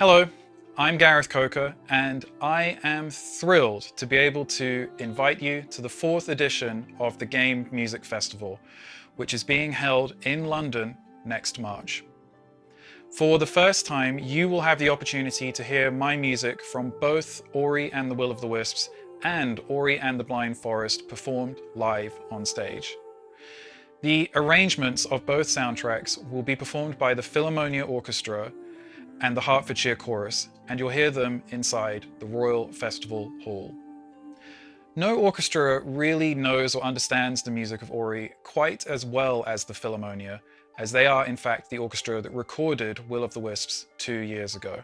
Hello, I'm Gareth Coker and I am thrilled to be able to invite you to the fourth edition of the Game Music Festival, which is being held in London next March. For the first time, you will have the opportunity to hear my music from both Ori and the Will of the Wisps and Ori and the Blind Forest performed live on stage. The arrangements of both soundtracks will be performed by the Philharmonia Orchestra and the Hertfordshire Chorus, and you'll hear them inside the Royal Festival Hall. No orchestra really knows or understands the music of Ori quite as well as the Philharmonia, as they are in fact the orchestra that recorded Will of the Wisps two years ago.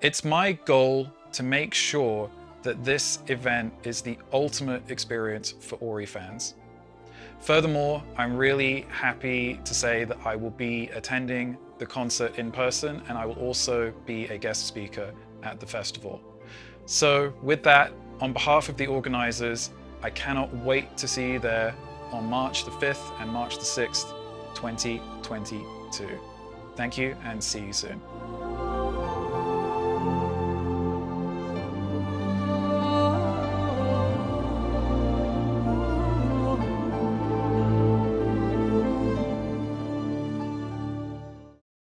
It's my goal to make sure that this event is the ultimate experience for Ori fans. Furthermore, I'm really happy to say that I will be attending the concert in person and I will also be a guest speaker at the festival. So with that, on behalf of the organisers, I cannot wait to see you there on March the 5th and March the 6th, 2022. Thank you and see you soon.